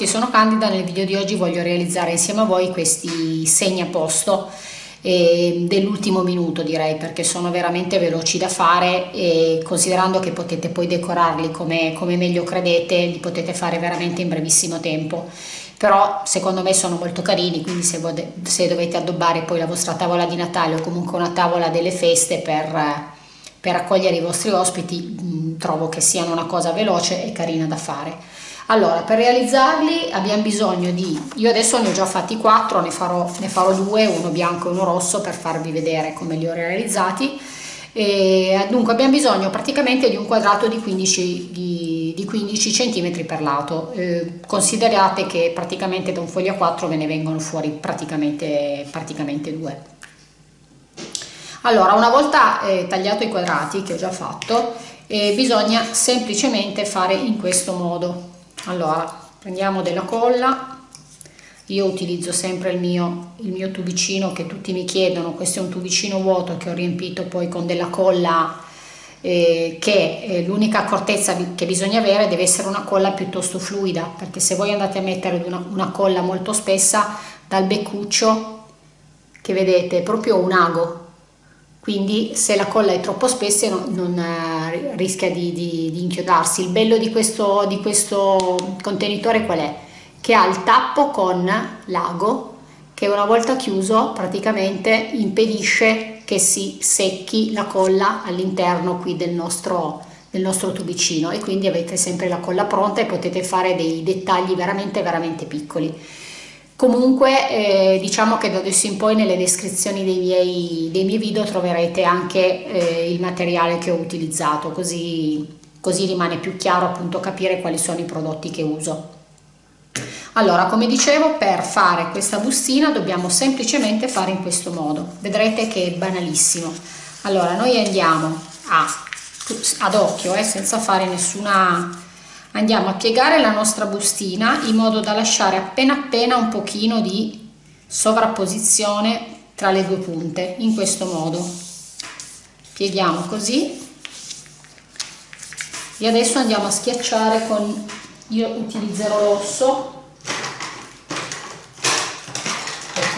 Tutti, sono Candida, nel video di oggi voglio realizzare insieme a voi questi segni a posto eh, dell'ultimo minuto direi perché sono veramente veloci da fare e considerando che potete poi decorarli come, come meglio credete li potete fare veramente in brevissimo tempo. Però secondo me sono molto carini quindi se, se dovete addobbare poi la vostra tavola di Natale o comunque una tavola delle feste per per accogliere i vostri ospiti mh, trovo che siano una cosa veloce e carina da fare allora per realizzarli abbiamo bisogno di io adesso ne ho già fatti quattro ne farò, ne farò due uno bianco e uno rosso per farvi vedere come li ho realizzati. E dunque abbiamo bisogno praticamente di un quadrato di 15, di, di 15 cm per lato. Eh, considerate che praticamente da un foglio a 4 ve ne vengono fuori praticamente, praticamente due. Allora, una volta eh, tagliato i quadrati che ho già fatto, eh, bisogna semplicemente fare in questo modo. Allora, prendiamo della colla, io utilizzo sempre il mio, il mio tubicino che tutti mi chiedono, questo è un tubicino vuoto che ho riempito poi con della colla eh, che eh, l'unica accortezza che bisogna avere deve essere una colla piuttosto fluida perché se voi andate a mettere una, una colla molto spessa dal beccuccio che vedete è proprio un ago. Quindi se la colla è troppo spessa non, non rischia di, di, di, inchiodarsi. Il bello di questo, di questo contenitore qual è? Che ha il tappo con l'ago che una volta chiuso praticamente impedisce che si secchi la colla all'interno qui del nostro, del nostro tubicino e quindi avete sempre la colla pronta e potete fare dei dettagli veramente veramente piccoli. Comunque eh, diciamo che da adesso in poi nelle descrizioni dei miei, dei miei video troverete anche eh, il materiale che ho utilizzato, così, così rimane più chiaro appunto capire quali sono i prodotti che uso. Allora, come dicevo, per fare questa bustina dobbiamo semplicemente fare in questo modo. Vedrete che è banalissimo. Allora, noi andiamo a, ad occhio, eh, senza fare nessuna andiamo a piegare la nostra bustina in modo da lasciare appena appena un pochino di sovrapposizione tra le due punte in questo modo. Pieghiamo così. E adesso andiamo a schiacciare con io utilizzerò l'osso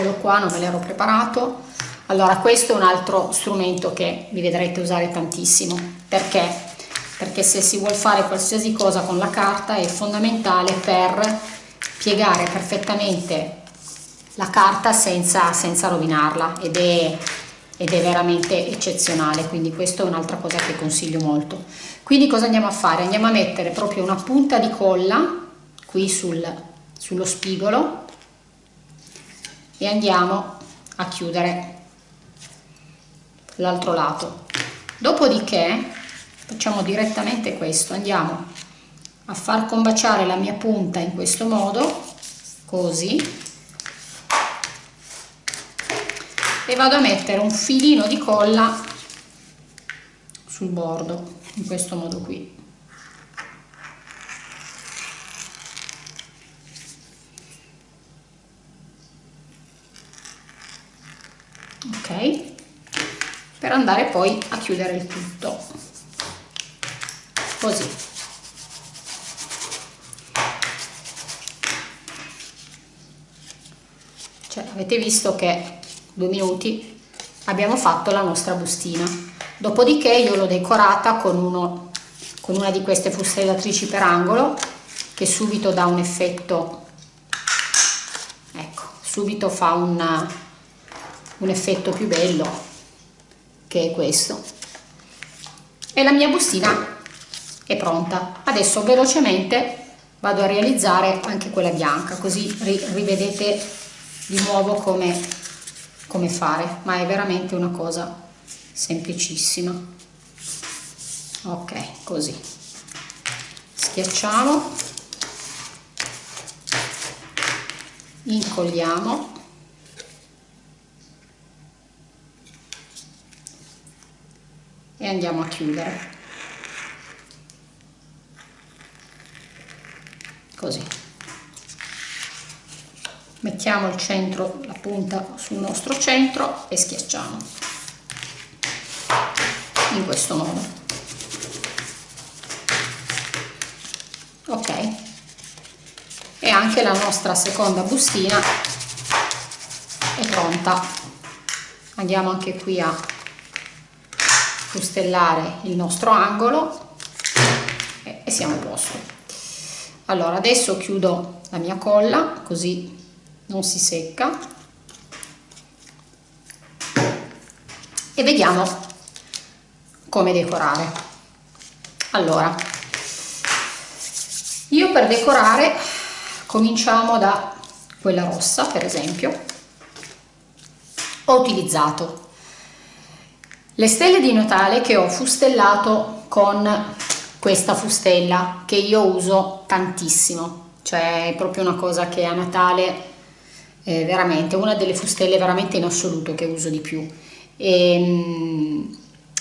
eccolo qua non me l'ero preparato. Allora questo è un altro strumento che vi vedrete usare tantissimo. Perché perché se si vuole fare qualsiasi cosa con la carta è fondamentale per piegare perfettamente la carta senza, senza rovinarla ed è, ed è veramente eccezionale. Quindi questa è un'altra cosa che consiglio molto. Quindi cosa andiamo a fare? andiamo a mettere proprio una punta di colla qui sul, sullo spigolo e andiamo a chiudere l'altro lato. Dopodiché facciamo direttamente questo. Andiamo a far combaciare la mia punta in questo modo così. E vado a mettere un filino di colla sul bordo in questo modo qui. Ok. Per andare poi a chiudere il tutto così. Cioè avete visto che due minuti abbiamo fatto la nostra bustina. Dopodiché io l'ho decorata con, uno, con una di queste fustellatrici per angolo che subito dà un effetto ecco subito fa un, un effetto più bello che è questo. E la mia bustina è pronta. Adesso velocemente vado a realizzare anche quella bianca così rivedete di nuovo come, come fare. Ma è veramente una cosa semplicissima. Ok così. Schiacciamo. Incolliamo. E andiamo a chiudere così. Mettiamo il centro la punta sul nostro centro e schiacciamo. In questo modo. Ok. E anche la nostra seconda bustina è pronta. Andiamo anche qui a fustellare il nostro angolo e, siamo a posto allora adesso chiudo la mia colla così non si secca. E vediamo come decorare. Allora io per decorare cominciamo da quella rossa per esempio. Ho utilizzato le stelle di Natale che ho fustellato con questa fustella che io uso tantissimo. Cioè è proprio una cosa che a Natale è veramente una delle fustelle veramente in assoluto che uso di più. E, ehm,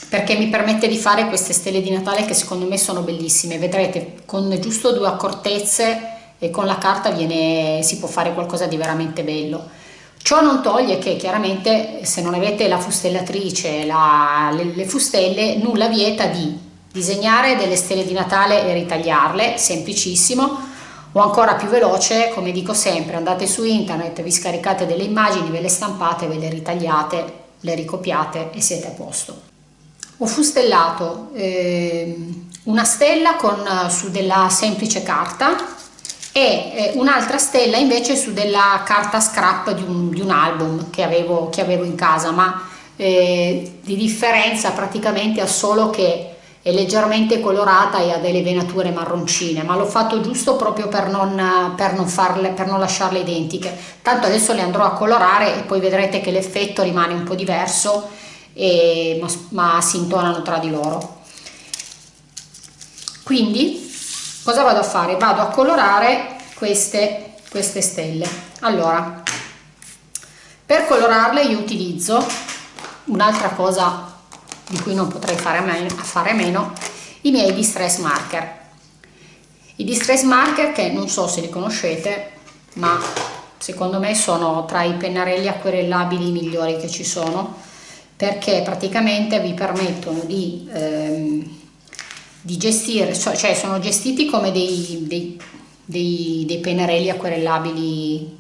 perché mi permette di fare queste stelle di Natale che secondo me sono bellissime. Vedrete con giusto due accortezze e con la carta viene, si può fare qualcosa di veramente bello. Ciò non toglie che chiaramente se non avete la fustellatrice, la, le, le fustelle, nulla vieta di disegnare delle stelle di Natale e ritagliarle, semplicissimo, o ancora più veloce, come dico sempre, andate su internet, vi scaricate delle immagini, ve le stampate, ve le ritagliate, le ricopiate e siete a posto. Ho fustellato eh, una stella con, su della semplice carta e eh, un'altra stella invece su della carta scrap di un, di un album che avevo, che avevo, in casa ma eh, di differenza praticamente ha solo che è leggermente colorata e ha delle venature marroncine ma l'ho fatto giusto proprio per non, per, non farle, per non lasciarle identiche tanto adesso le andrò a colorare e poi vedrete che l'effetto rimane un po' diverso e, ma, ma si intonano tra di loro quindi cosa vado a fare? Vado a colorare queste, queste stelle. Allora, per colorarle io utilizzo un'altra cosa di cui non potrei fare a meno, a fare meno i miei distress marker. I distress marker che non so se li conoscete, ma secondo me sono tra i pennarelli acquerellabili migliori che ci sono perché praticamente vi permettono di ehm, di gestire, cioè sono gestiti come dei, dei, dei, dei pennarelli acquerellabili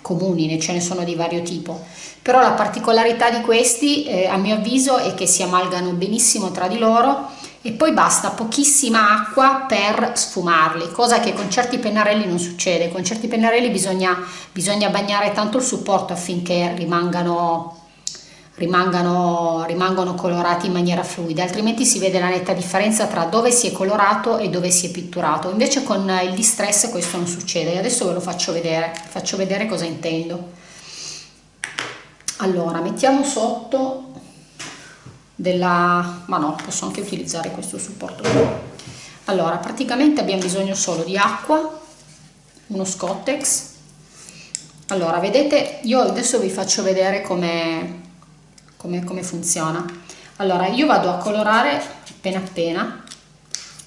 comuni, ce ne sono di vario tipo, però la particolarità di questi eh, a mio avviso è che si amalgano benissimo tra di loro e poi basta pochissima acqua per sfumarli, cosa che con certi pennarelli non succede, con certi pennarelli bisogna, bisogna bagnare tanto il supporto affinché rimangano rimangano, rimangono colorati in maniera fluida, altrimenti si vede la netta differenza tra dove si è colorato e dove si è pitturato. Invece con il distress questo non succede, adesso ve lo faccio vedere, faccio vedere cosa intendo. Allora, mettiamo sotto della... ma no, posso anche utilizzare questo supporto Allora, praticamente abbiamo bisogno solo di acqua, uno Scottex. Allora, vedete, io adesso vi faccio vedere come come, come funziona. Allora io vado a colorare appena appena.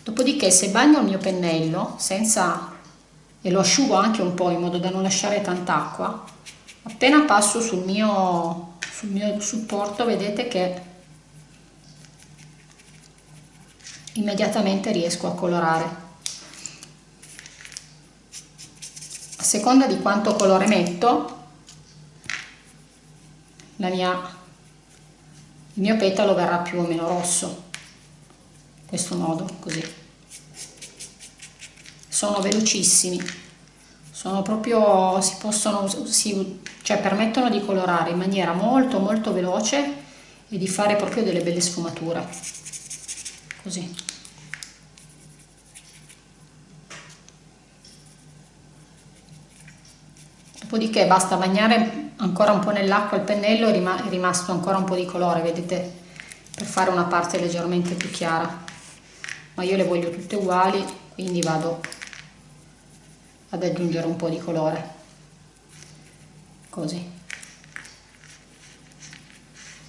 Dopodiché se bagno il mio pennello senza e lo asciugo anche un po' in modo da non lasciare tanta acqua appena passo sul mio, sul mio supporto vedete che immediatamente riesco a colorare. A seconda di quanto colore metto la mia il mio petalo verrà più o meno rosso. In questo modo così. Sono velocissimi. Sono proprio si possono si, cioè permettono di colorare in maniera molto molto veloce e di fare proprio delle belle sfumature. Così. Dopodiché basta bagnare ancora un po' nell'acqua il pennello è rimasto ancora un po' di colore vedete per fare una parte leggermente più chiara. Ma io le voglio tutte uguali quindi vado ad aggiungere un po' di colore. Così.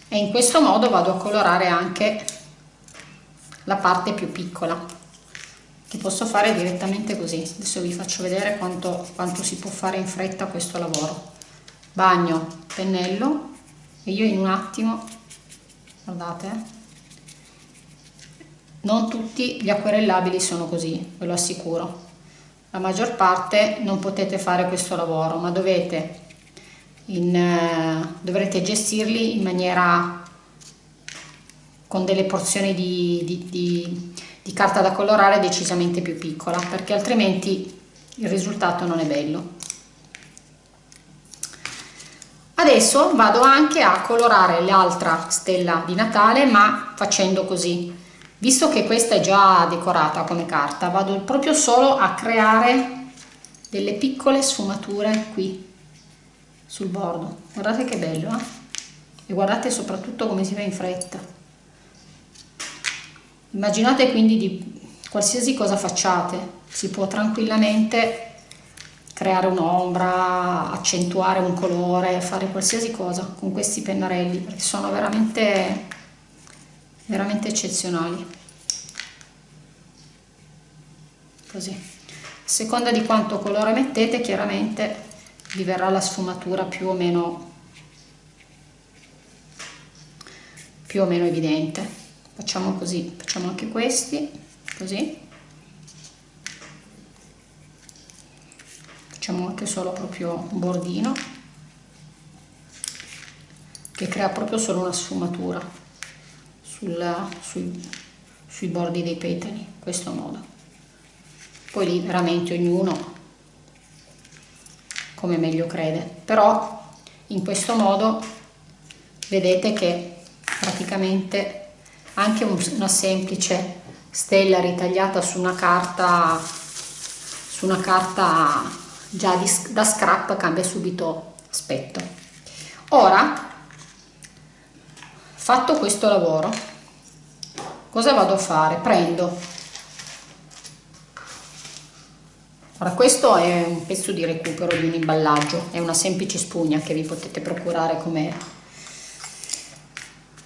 E in questo modo vado a colorare anche la parte più piccola che posso fare direttamente così. Adesso vi faccio vedere quanto, quanto si può fare in fretta questo lavoro bagno pennello. E io in un attimo guardate non tutti gli acquerellabili sono così ve lo assicuro. La maggior parte non potete fare questo lavoro ma dovete in, eh, dovrete gestirli in maniera con delle porzioni di, di, di, di carta da colorare decisamente più piccola perché altrimenti il risultato non è bello adesso vado anche a colorare l'altra stella di Natale ma facendo così. Visto che questa è già decorata come carta vado proprio solo a creare delle piccole sfumature qui sul bordo. Guardate che bello eh? e guardate soprattutto come si fa in fretta. Immaginate quindi di qualsiasi cosa facciate. Si può tranquillamente creare un'ombra, accentuare un colore, fare qualsiasi cosa con questi pennarelli perché sono veramente, veramente eccezionali. Così. A seconda di quanto colore mettete chiaramente vi verrà la sfumatura più o meno, più o meno evidente. Facciamo così, facciamo anche questi, così. Facciamo anche solo proprio un bordino che crea proprio solo una sfumatura sulla, sui, sui bordi dei petali in questo modo. Poi lì veramente ognuno come meglio crede. Però in questo modo vedete che praticamente anche una semplice stella ritagliata su una carta su una carta già di, da scrap cambia subito aspetto. Ora fatto questo lavoro cosa vado a fare? Prendo. Ora questo è un pezzo di recupero di un imballaggio è una semplice spugna che vi potete procurare come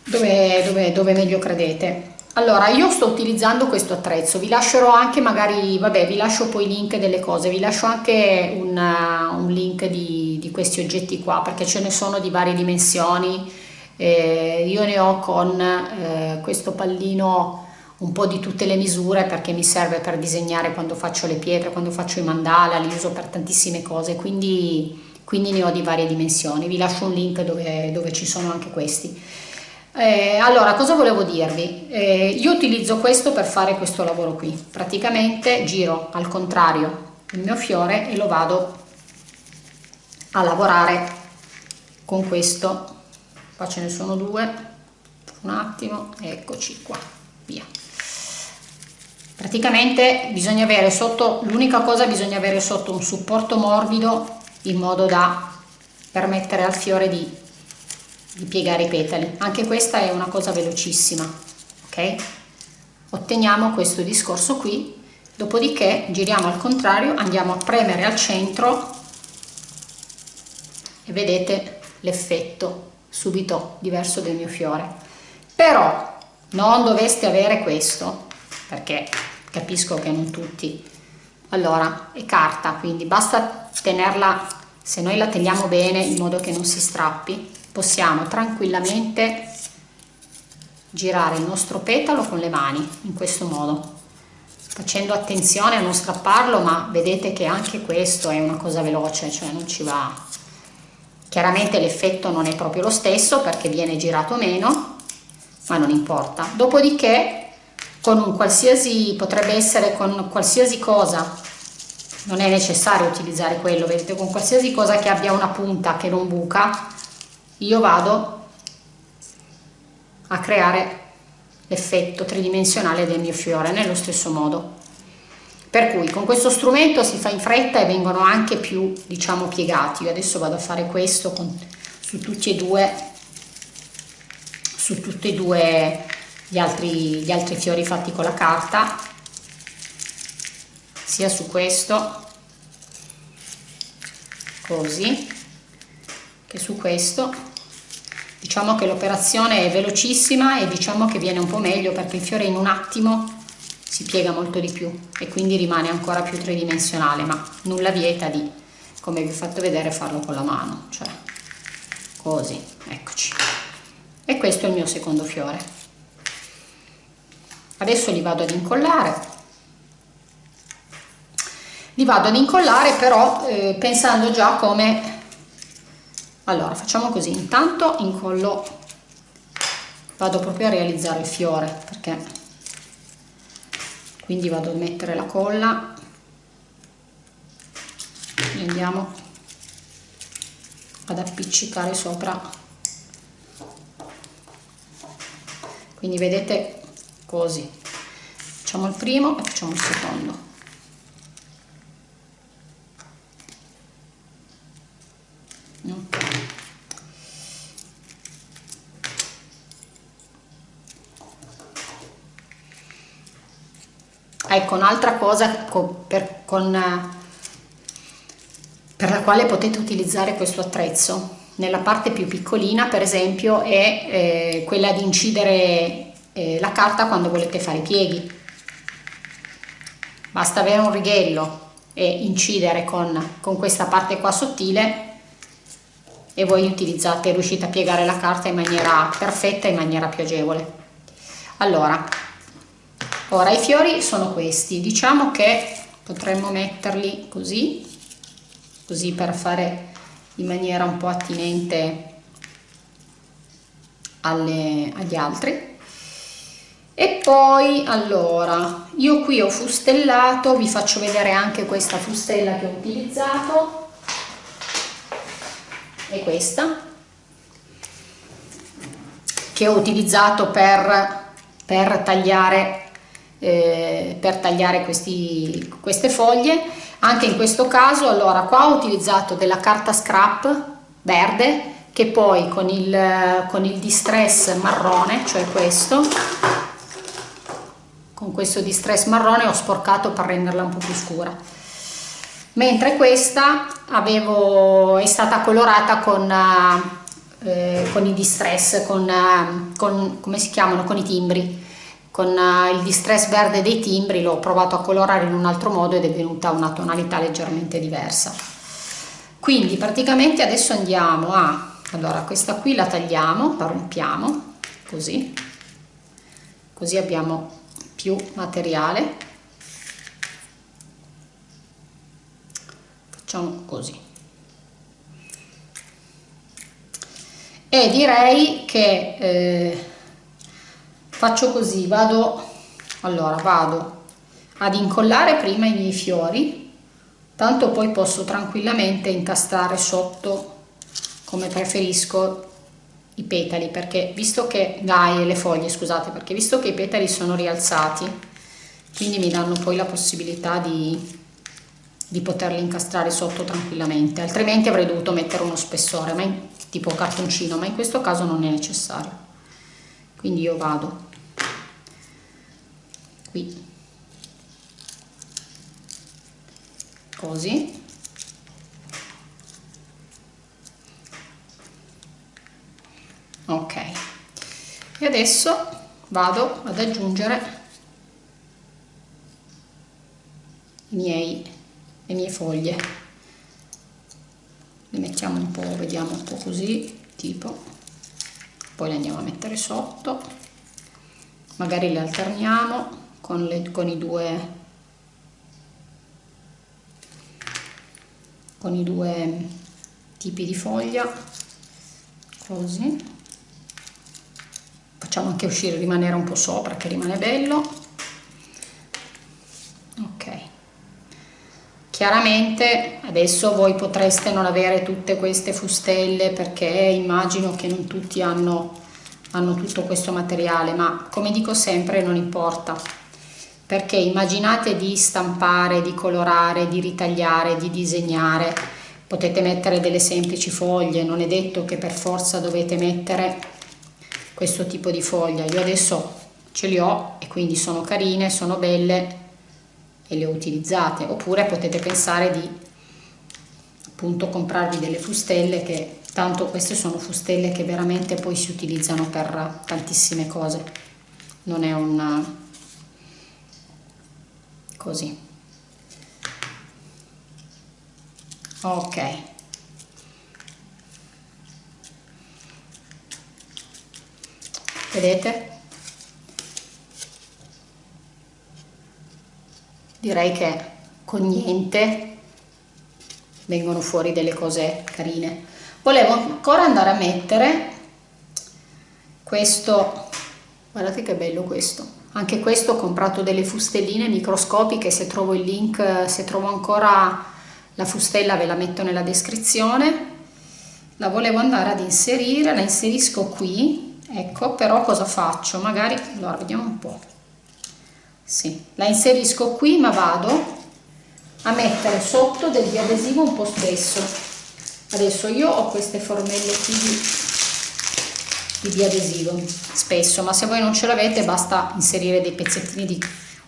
dove, dove, dove meglio credete allora, io sto utilizzando questo attrezzo, vi lascerò anche magari, vabbè, vi lascio poi link delle cose, vi lascio anche un, un link di, di, questi oggetti qua, perché ce ne sono di varie dimensioni, eh, io ne ho con eh, questo pallino un po' di tutte le misure perché mi serve per disegnare quando faccio le pietre, quando faccio i mandala, li uso per tantissime cose, quindi, quindi ne ho di varie dimensioni, vi lascio un link dove, dove ci sono anche questi. Eh, allora, cosa volevo dirvi? Eh, io utilizzo questo per fare questo lavoro qui. Praticamente giro al contrario il mio fiore e lo vado a lavorare con questo. Qua ce ne sono due. Un attimo, eccoci qua, via. Praticamente bisogna avere sotto, l'unica cosa bisogna avere sotto un supporto morbido in modo da permettere al fiore di di piegare i petali. Anche questa è una cosa velocissima ok? Otteniamo questo discorso qui dopodiché giriamo al contrario andiamo a premere al centro e vedete l'effetto subito diverso del mio fiore. Però non dovreste avere questo perché capisco che non tutti. Allora è carta quindi basta tenerla se noi la teniamo bene in modo che non si strappi possiamo tranquillamente girare il nostro petalo con le mani in questo modo. Facendo attenzione a non strapparlo ma vedete che anche questo è una cosa veloce cioè non ci va. Chiaramente l'effetto non è proprio lo stesso perché viene girato meno ma non importa. Dopodiché con un qualsiasi potrebbe essere con qualsiasi cosa. Non è necessario utilizzare quello vedete con qualsiasi cosa che abbia una punta che non buca io vado a creare l'effetto tridimensionale del mio fiore nello stesso modo. Per cui con questo strumento si fa in fretta e vengono anche più diciamo piegati. Io adesso vado a fare questo con, su tutti e due su tutti e due gli altri, gli altri fiori fatti con la carta sia su questo così che su questo diciamo che l'operazione è velocissima e diciamo che viene un po' meglio perché il fiore in un attimo si piega molto di più e quindi rimane ancora più tridimensionale ma nulla vieta di come vi ho fatto vedere farlo con la mano cioè così eccoci. E questo è il mio secondo fiore. Adesso li vado ad incollare. Li vado ad incollare però eh, pensando già come allora facciamo così. Intanto incollo vado proprio a realizzare il fiore perché quindi vado a mettere la colla. E andiamo ad appiccicare sopra. Quindi vedete così. Facciamo il primo e facciamo il secondo ecco un'altra cosa con, per, con, per la quale potete utilizzare questo attrezzo. Nella parte più piccolina per esempio è eh, quella di incidere eh, la carta quando volete fare i pieghi. Basta avere un righello e incidere con, con questa parte qua sottile e voi utilizzate riuscite a piegare la carta in maniera perfetta in maniera più agevole. Allora ora i fiori sono questi. Diciamo che potremmo metterli così così per fare in maniera un po' attinente alle, agli altri. E poi allora io qui ho fustellato vi faccio vedere anche questa fustella che ho utilizzato. È questa che ho utilizzato per, per tagliare eh, per tagliare questi, queste foglie. Anche in questo caso allora qua ho utilizzato della carta scrap verde che poi con il, con il distress marrone cioè questo con questo distress marrone ho sporcato per renderla un po' più scura. Mentre questa avevo, è stata colorata con, eh, con i distress con, con, come si chiamano? Con i timbri con eh, il distress verde dei timbri l'ho provato a colorare in un altro modo ed è venuta una tonalità leggermente diversa. Quindi praticamente adesso andiamo a allora questa qui la tagliamo la rompiamo così. Così abbiamo più materiale. Facciamo così. E direi che eh, faccio così vado allora vado ad incollare prima i miei fiori tanto poi posso tranquillamente incastrare sotto come preferisco i petali perché visto che dai le foglie scusate perché visto che i petali sono rialzati quindi mi danno poi la possibilità di, di poterli incastrare sotto tranquillamente altrimenti avrei dovuto mettere uno spessore in, tipo cartoncino ma in questo caso non è necessario. Quindi io vado qui. Così. Ok. E adesso vado ad aggiungere i miei, le mie foglie. Le mettiamo un po' vediamo un po' così tipo. Poi le andiamo a mettere sotto. Magari le alterniamo con, le, con i due con i due tipi di foglia così. Facciamo anche uscire rimanere un po' sopra che rimane bello. Ok. Chiaramente adesso voi potreste non avere tutte queste fustelle perché immagino che non tutti hanno hanno tutto questo materiale ma come dico sempre non importa perché immaginate di stampare, di colorare, di ritagliare, di disegnare, potete mettere delle semplici foglie, non è detto che per forza dovete mettere questo tipo di foglia, io adesso ce li ho e quindi sono carine, sono belle e le ho utilizzate, oppure potete pensare di appunto comprarvi delle fustelle che tanto queste sono fustelle che veramente poi si utilizzano per tantissime cose, non è un così. Ok. Vedete? Direi che con niente vengono fuori delle cose carine. Volevo ancora andare a mettere questo. Guardate che bello questo anche questo ho comprato delle fustelline microscopiche se trovo il link se trovo ancora la fustella ve la metto nella descrizione. La volevo andare ad inserire la inserisco qui. Ecco però cosa faccio? Magari allora vediamo un po. Sì, la inserisco qui ma vado a mettere sotto del biadesivo un po' spesso. Adesso io ho queste formelle qui. di, di biadesivo spesso ma se voi non ce l'avete basta inserire dei pezzettini di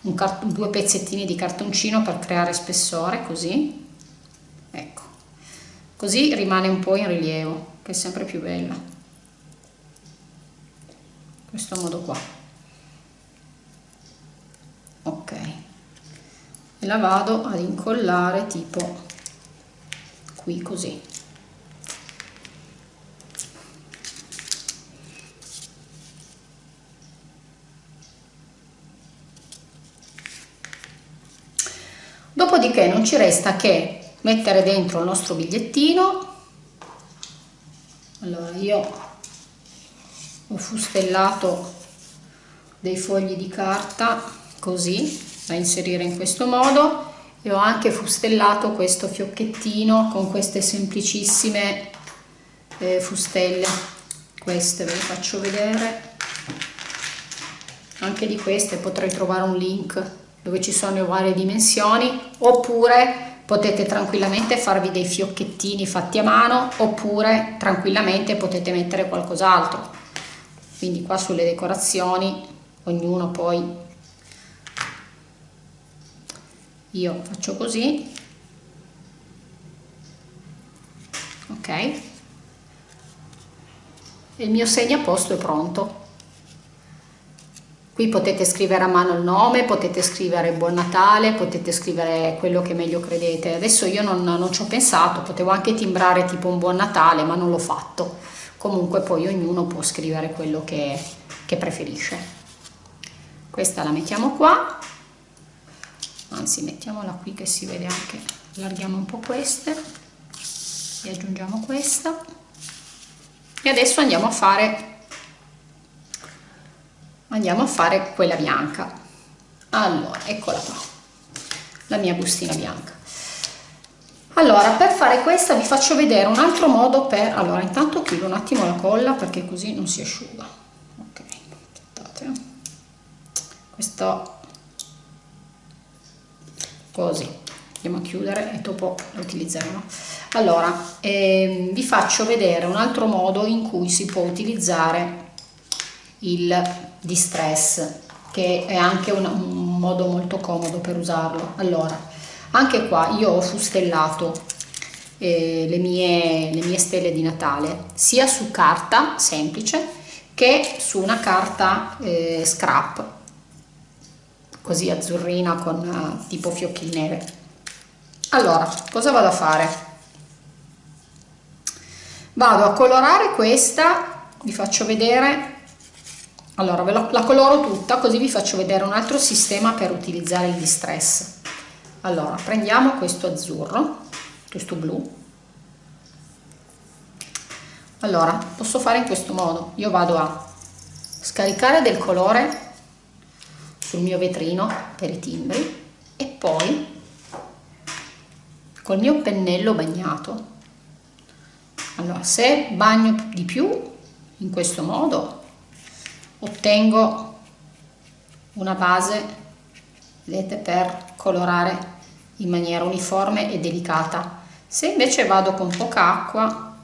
un due pezzettini di cartoncino per creare spessore così. Ecco. Così rimane un po' in rilievo che è sempre più bella. Questo modo qua. Ok. E la vado ad incollare tipo qui così dopodiché non ci resta che mettere dentro il nostro bigliettino. Allora io ho fustellato dei fogli di carta così da inserire in questo modo e ho anche fustellato questo fiocchettino con queste semplicissime eh, fustelle. Queste ve le faccio vedere. Anche di queste potrei trovare un link dove ci sono varie dimensioni oppure potete tranquillamente farvi dei fiocchettini fatti a mano oppure tranquillamente potete mettere qualcos'altro. Quindi qua sulle decorazioni ognuno poi io faccio così. Ok. E il mio segnaposto è pronto qui potete scrivere a mano il nome potete scrivere buon natale potete scrivere quello che meglio credete. Adesso io non, non ci ho pensato potevo anche timbrare tipo un buon natale ma non l'ho fatto. Comunque poi ognuno può scrivere quello che, che preferisce. Questa la mettiamo qua. Anzi mettiamola qui che si vede anche allarghiamo un po' queste e aggiungiamo questa. E adesso andiamo a fare andiamo a fare quella bianca. Allora eccola qua. La mia bustina bianca. Allora per fare questa vi faccio vedere un altro modo per allora intanto chiudo un attimo la colla perché così non si asciuga. Ok aspettate. Questo. Così. Andiamo a chiudere e dopo lo utilizzeremo. Allora eh, vi faccio vedere un altro modo in cui si può utilizzare il distress che è anche un, un modo molto comodo per usarlo. Allora anche qua io ho fustellato eh, le, mie, le mie stelle di Natale sia su carta semplice che su una carta eh, scrap così azzurrina con uh, tipo fiocchi nere. Allora cosa vado a fare? Vado a colorare questa vi faccio vedere allora ve lo, la coloro tutta così vi faccio vedere un altro sistema per utilizzare il distress. Allora prendiamo questo azzurro questo blu. Allora posso fare in questo modo. Io vado a scaricare del colore sul mio vetrino per i timbri e poi col mio pennello bagnato. Allora se bagno di più in questo modo ottengo una base vedete per colorare in maniera uniforme e delicata. Se invece vado con poca acqua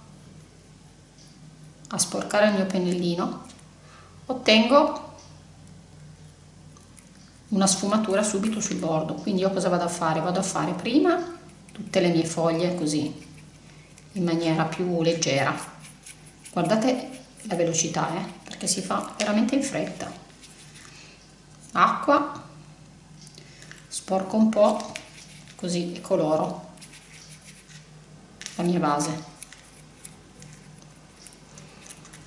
a sporcare il mio pennellino ottengo una sfumatura subito sul bordo. Quindi io cosa vado a fare? Vado a fare prima tutte le mie foglie così in maniera più leggera. Guardate la velocità eh, perché si fa veramente in fretta. Acqua sporco un po così e coloro la mia base.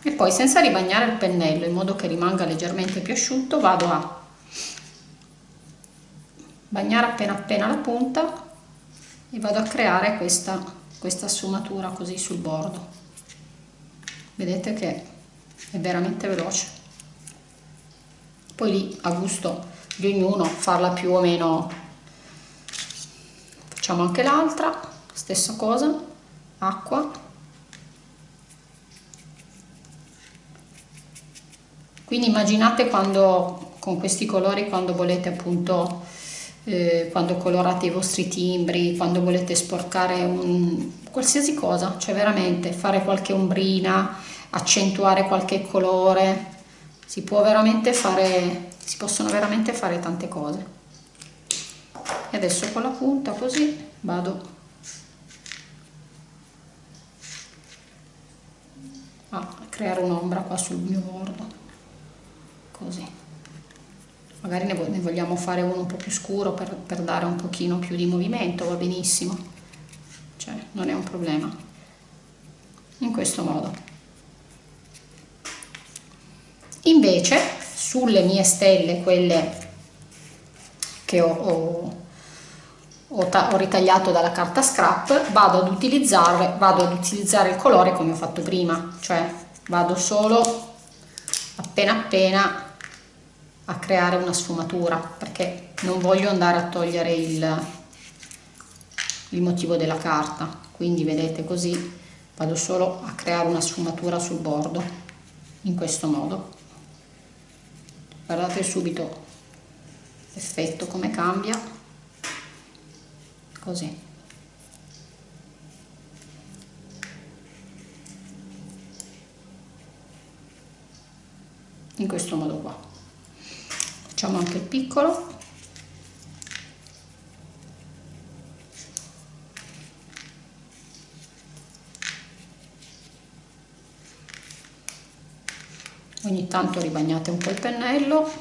E poi senza ribagnare il pennello in modo che rimanga leggermente più asciutto vado a bagnare appena appena la punta e vado a creare questa, questa sfumatura così sul bordo. Vedete che è veramente veloce. Poi lì a gusto di ognuno farla più o meno. Facciamo anche l'altra stessa cosa acqua. Quindi immaginate quando con questi colori quando volete appunto eh, quando colorate i vostri timbri quando volete sporcare un, qualsiasi cosa cioè veramente fare qualche ombrina accentuare qualche colore. Si può veramente fare si possono veramente fare tante cose. E adesso con la punta così vado. A creare un'ombra qua sul mio bordo. Così. Magari ne, vogliamo fare uno un po' più scuro per, per dare un pochino più di movimento va benissimo. Cioè non è un problema. In questo modo invece sulle mie stelle quelle che ho, ho ho, ho, ritagliato dalla carta scrap vado ad vado ad utilizzare il colore come ho fatto prima cioè vado solo appena appena a creare una sfumatura perché non voglio andare a togliere il, il motivo della carta. Quindi vedete così vado solo a creare una sfumatura sul bordo in questo modo guardate subito l'effetto come cambia. Così. In questo modo qua. Facciamo anche il piccolo ogni tanto ribagnate un po' il pennello.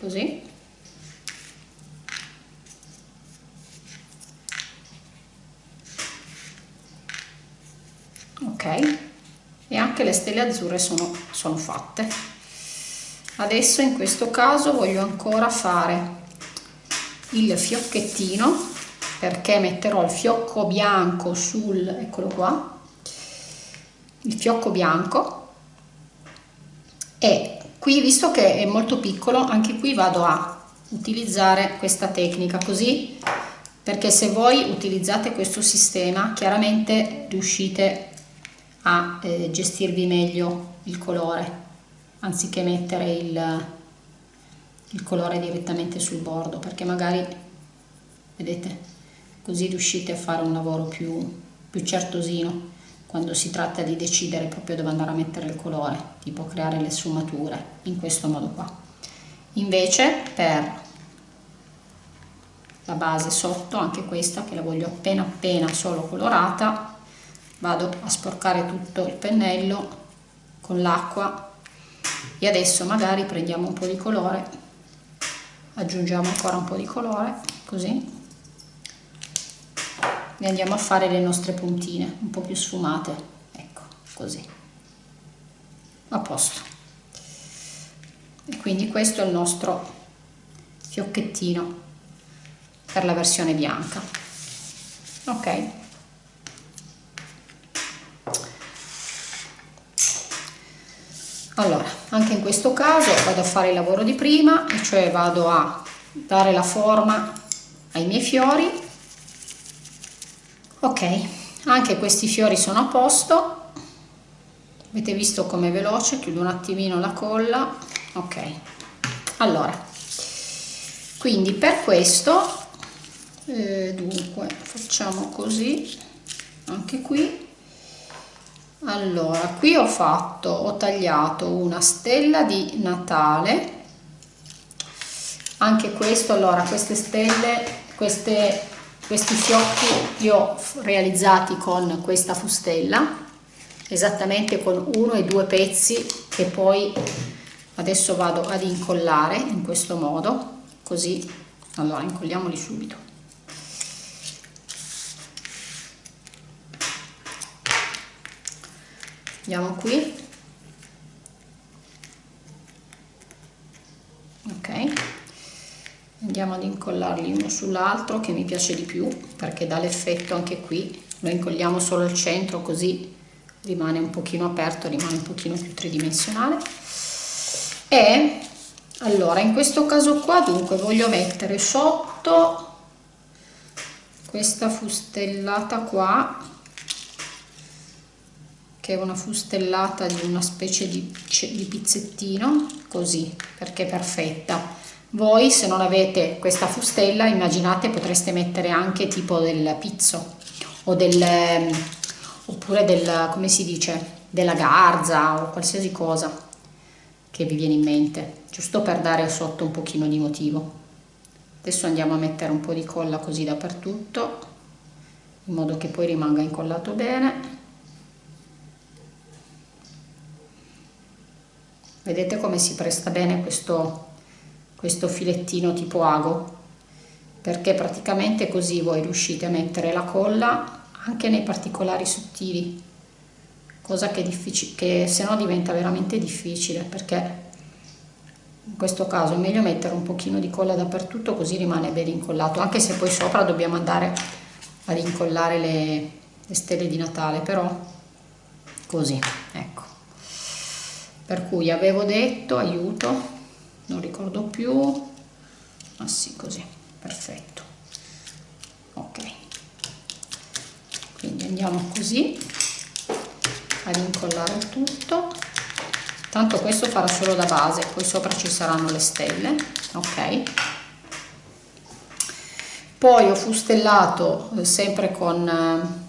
Così. E anche le stelle azzurre sono, sono fatte. Adesso in questo caso voglio ancora fare il fiocchettino perché metterò il fiocco bianco sul eccolo qua il fiocco bianco e qui visto che è molto piccolo anche qui vado a utilizzare questa tecnica così perché se voi utilizzate questo sistema chiaramente riuscite a eh, gestirvi meglio il colore anziché mettere il, il colore direttamente sul bordo perché magari vedete così riuscite a fare un lavoro più, più certosino quando si tratta di decidere proprio dove andare a mettere il colore tipo creare le sfumature in questo modo qua. Invece per la base sotto anche questa che la voglio appena appena solo colorata vado a sporcare tutto il pennello con l'acqua. E adesso magari prendiamo un po' di colore aggiungiamo ancora un po' di colore così e andiamo a fare le nostre puntine un po' più sfumate. Ecco così. A posto. E quindi questo è il nostro fiocchettino per la versione bianca. Ok. Allora anche in questo caso vado a fare il lavoro di prima e cioè vado a dare la forma ai miei fiori ok anche questi fiori sono a posto. Avete visto com'è veloce? Chiudo un attimino la colla. Ok allora. Quindi per questo eh, dunque facciamo così anche qui. Allora qui ho fatto ho tagliato una stella di natale. Anche questo allora queste stelle queste, questi fiocchi li ho realizzati con questa fustella esattamente con uno e due pezzi che poi adesso vado ad incollare in questo modo così allora incolliamoli subito. Andiamo qui. Ok andiamo ad incollarli uno sull'altro che mi piace di più perché dà l'effetto anche qui. Lo incolliamo solo al centro così rimane un pochino aperto rimane un pochino più tridimensionale. E allora in questo caso qua dunque voglio mettere sotto questa fustellata qua che è una fustellata di una specie di, di pizzettino così perché è perfetta voi se non avete questa fustella immaginate potreste mettere anche tipo del pizzo o del oppure del come si dice della garza o qualsiasi cosa che vi viene in mente giusto per dare sotto un pochino di motivo. Adesso andiamo a mettere un po' di colla così dappertutto in modo che poi rimanga incollato bene. Vedete come si presta bene questo questo filettino tipo ago perché praticamente così voi riuscite a mettere la colla anche nei particolari sottili cosa che, che se no diventa veramente difficile perché in questo caso è meglio mettere un pochino di colla dappertutto così rimane ben incollato anche se poi sopra dobbiamo andare ad incollare le, le stelle di Natale però così ecco. Per cui avevo detto aiuto non ricordo più. Ma ah, sì così. Perfetto. Ok. Quindi andiamo così ad incollare tutto. Tanto questo farà solo da base poi sopra ci saranno le stelle ok? Poi ho fustellato eh, sempre con eh,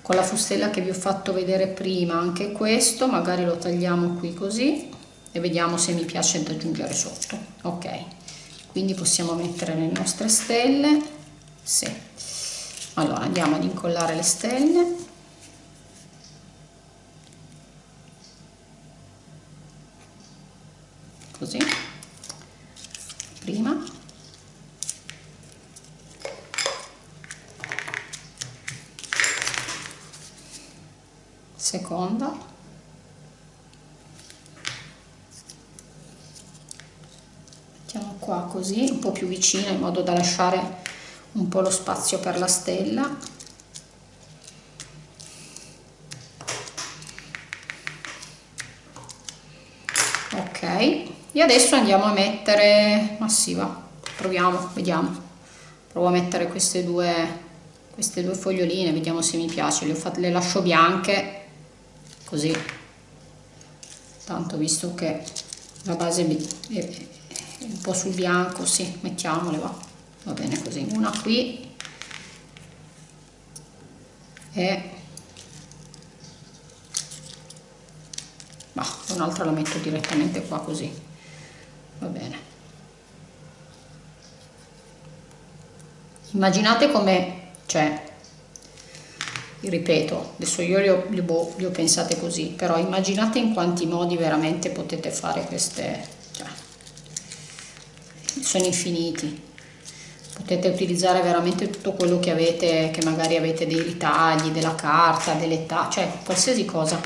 con la fustella che vi ho fatto vedere prima anche questo magari lo tagliamo qui così e vediamo se mi piace da aggiungere sotto. Ok. Quindi possiamo mettere le nostre stelle. Sì. allora andiamo ad incollare le stelle così prima seconda mettiamo qua così un po' più vicina in modo da lasciare un po' lo spazio per la stella. Ok e adesso andiamo a mettere massiva proviamo vediamo. Provo a mettere queste due queste due foglioline vediamo se mi piace le, fatte, le lascio bianche così. Tanto visto che la base è, un po' sul bianco sì mettiamole va. Va bene così. Una qui. E un'altra la metto direttamente qua così. Va bene. Immaginate come cioè ripeto adesso io li ho, li, ho, li ho pensate così però immaginate in quanti modi veramente potete fare queste sono infiniti. Potete utilizzare veramente tutto quello che avete che magari avete dei ritagli della carta delle cioè qualsiasi cosa.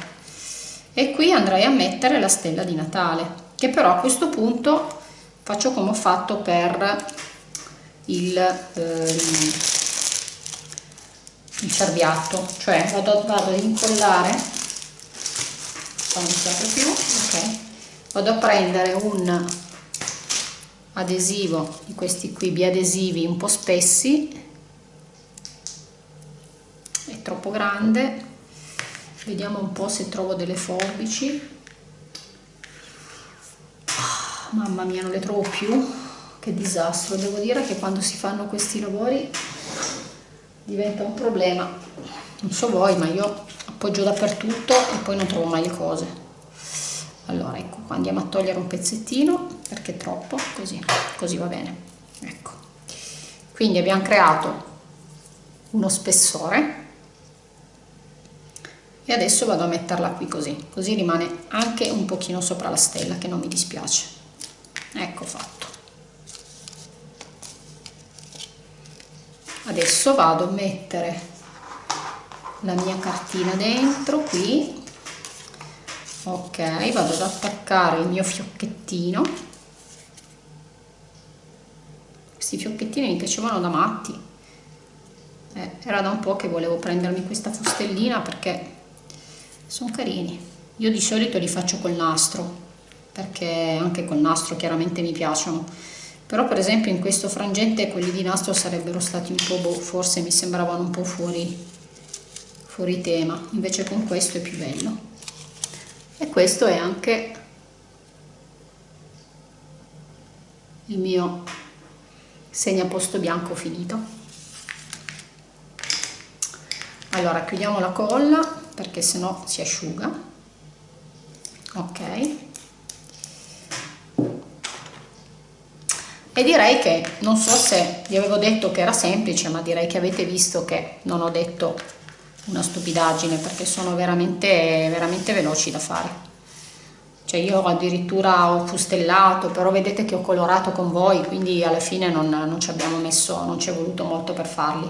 E qui andrei a mettere la stella di Natale che però a questo punto faccio come ho fatto per il, ehm, il cerbiatto. Cioè vado, vado ad incollare non più ok. Vado a prendere un adesivo di questi qui biadesivi un po' spessi. È troppo grande. Vediamo un po' se trovo delle forbici. Mamma mia non le trovo più. Che disastro. Devo dire che quando si fanno questi lavori diventa un problema. Non so voi ma io appoggio dappertutto e poi non trovo mai le cose. Allora ecco qua andiamo a togliere un pezzettino perché è troppo? Così così va bene. Ecco. Quindi abbiamo creato uno spessore e adesso vado a metterla qui così così rimane anche un pochino sopra la stella che non mi dispiace. Ecco fatto. Adesso vado a mettere la mia cartina dentro qui. Ok vado ad attaccare il mio fiocchettino questi fiocchettini mi piacevano da matti. Eh, era da un po' che volevo prendermi questa fustellina perché sono carini. Io di solito li faccio col nastro perché anche col nastro chiaramente mi piacciono. Però per esempio in questo frangente quelli di nastro sarebbero stati un po' boh, forse mi sembravano un po' fuori fuori tema. Invece con questo è più bello. E questo è anche il mio segnaposto bianco finito. Allora chiudiamo la colla perché sennò si asciuga. Ok. E direi che non so se vi avevo detto che era semplice ma direi che avete visto che non ho detto una stupidaggine perché sono veramente veramente veloci da fare cioè io addirittura ho fustellato però vedete che ho colorato con voi quindi alla fine non, non ci abbiamo messo non ci è voluto molto per farli.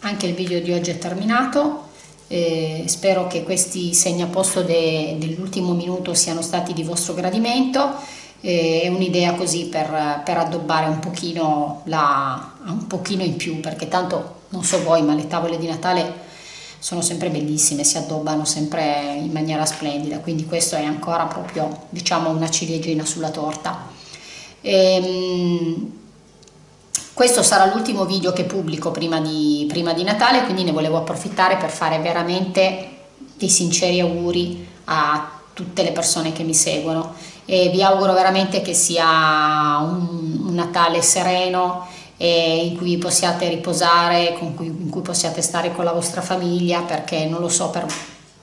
Anche il video di oggi è terminato eh, spero che questi segnaposto de, dell'ultimo minuto siano stati di vostro gradimento è un'idea così per, per, addobbare un pochino, la, un pochino in più perché tanto non so voi ma le tavole di Natale sono sempre bellissime, si addobbano sempre in maniera splendida quindi questo è ancora proprio diciamo una ciliegina sulla torta. Ehm, questo sarà l'ultimo video che pubblico prima di, prima di Natale quindi ne volevo approfittare per fare veramente dei sinceri auguri a tutte le persone che mi seguono. E vi auguro veramente che sia un, un Natale sereno e in cui possiate riposare, cui, in cui possiate stare con la vostra famiglia perché non lo so per,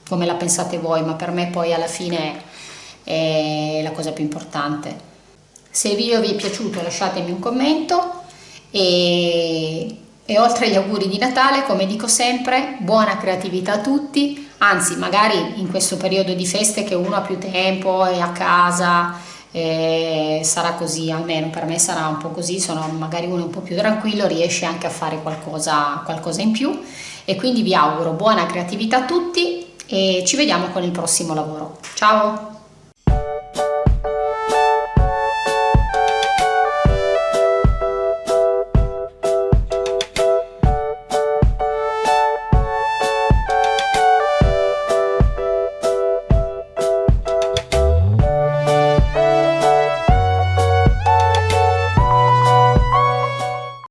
come la pensate voi ma per me poi alla fine è la cosa più importante. Se il video vi è piaciuto lasciatemi un commento e, e oltre agli auguri di Natale come dico sempre buona creatività a tutti anzi magari in questo periodo di feste che uno ha più tempo è a casa eh, sarà così almeno per me sarà un po' così sono magari uno un po' più tranquillo riesce anche a fare qualcosa, qualcosa in più. E quindi vi auguro buona creatività a tutti e ci vediamo con il prossimo lavoro. Ciao